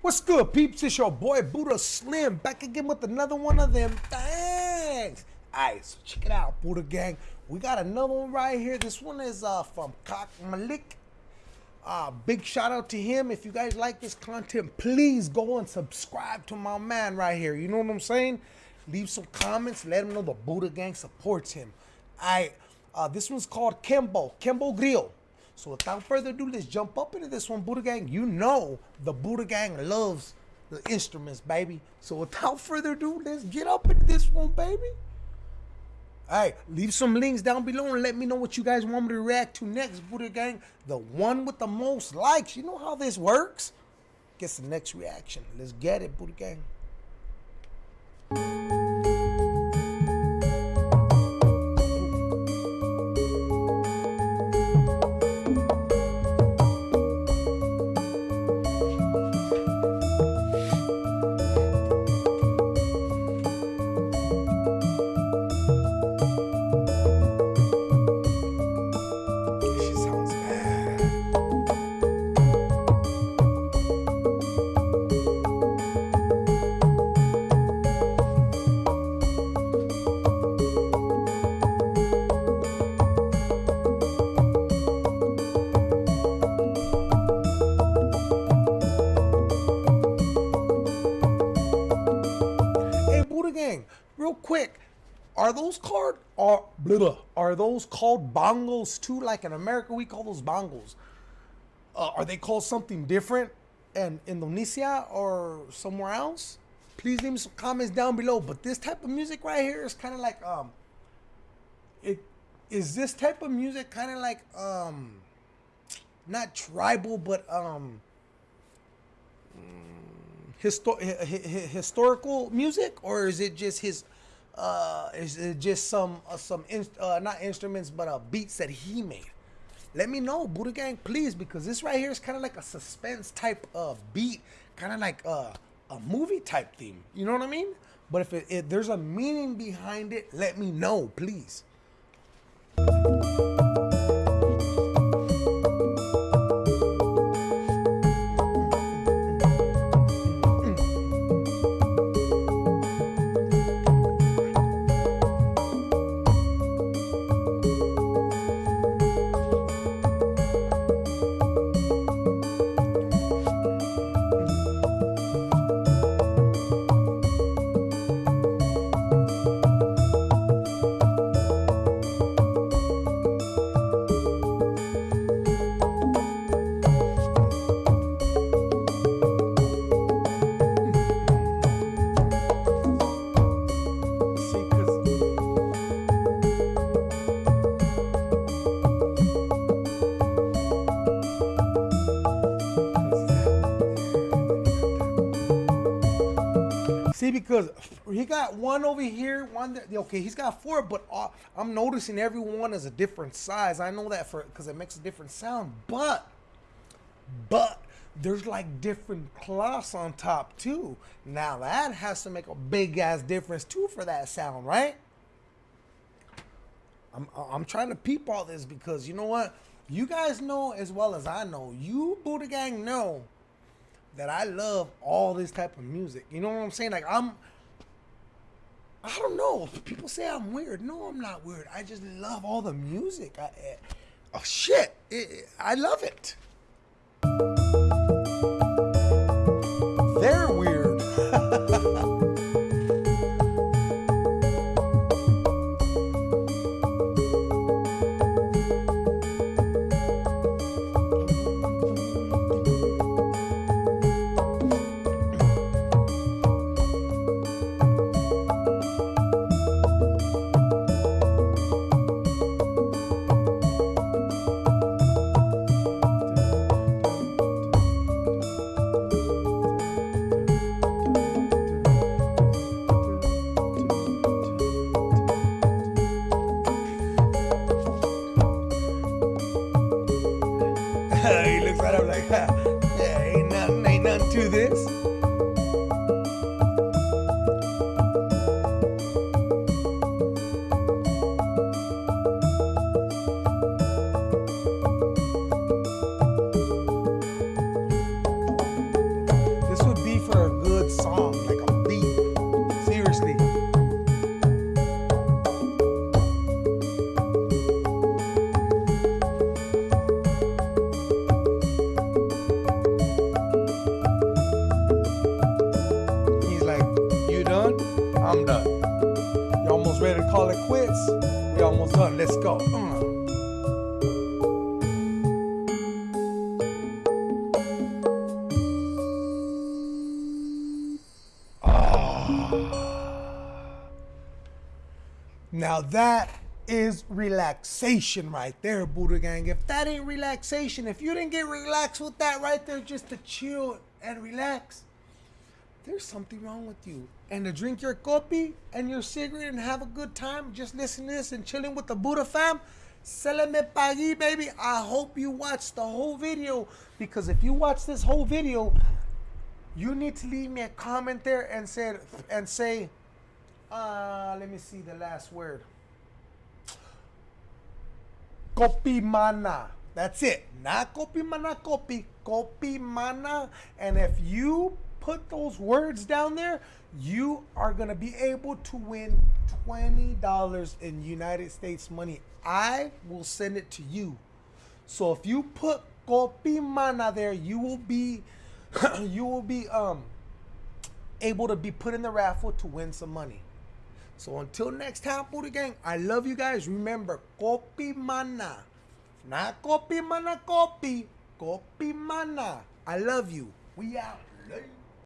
What's good, peeps? It's your boy Buddha Slim back again with another one of them things. Alright, so check it out, Buddha Gang. We got another one right here. This one is uh, from Kak Malik. Uh, big shout out to him. If you guys like this content, please go and subscribe to my man right here. You know what I'm saying? Leave some comments. Let him know the Buddha Gang supports him. Alright, uh, this one's called Kembo. Kembo Grill. So without further ado, let's jump up into this one, Buddha Gang. You know the Buddha Gang loves the instruments, baby. So without further ado, let's get up into this one, baby. All right, leave some links down below and let me know what you guys want me to react to next, Buddha Gang. The one with the most likes. You know how this works? Gets the next reaction. Let's get it, Buddha Gang. Quick, are those called are blah, blah, are those called bongos too? Like in America, we call those bongos. Uh, are they called something different in Indonesia or somewhere else? Please leave me some comments down below. But this type of music right here is kind of like um, it is this type of music kind of like um, not tribal, but um, histo- hi- hi- hi- historical music, or is it just his? Uh, is it just some uh, some uh, not instruments, but uh, beats that he made? Let me know, Buddha Gang, please, because this right here is kind of like a suspense type of beat, kind of like a, a movie type theme. You know what I mean? But if, it, if there's a meaning behind it, let me know, please. See, because he got one over here, one. Okay, he's got four, but uh, I'm noticing every one is a different size. I know that for because it makes a different sound, but but there's like different cloths on top too. Now that has to make a big ass difference too for that sound, right? I'm I'm trying to peep all this because you know what? You guys know as well as I know. You Buddha Gang know that I love all this type of music. You know what I'm saying? Like I'm I don't know. People say I'm weird. No, I'm not weird. I just love all the music. I, eh, oh shit. It- I love it. he looks right up like, that. Almost ready to call it quits. We almost done. Let's go. Uh. Now that is relaxation right there, Buddha Gang. If that ain't relaxation, if you didn't get relaxed with that right there just to chill and relax, there's something wrong with you. And to drink your kopi and your cigarette and have a good time, just listening to this and chilling with the Buddha fam, Seleme Pagi, baby. I hope you watch the whole video because if you watch this whole video, you need to leave me a comment there and say and say uh, let me see the last word. Kopi mana. That's it. Not kopi mana kopi. Kopi mana. And if you put those words down there, you are going to be able to win $20 in United States money. I will send it to you. So if you put kopi mana there, you will be you will be um able to be put in the raffle to win some money. So until next time, Buddha Gang, I love you guys. Remember, kopi mana. Not kopi mana kopi. Kopi mana. I love you. We out.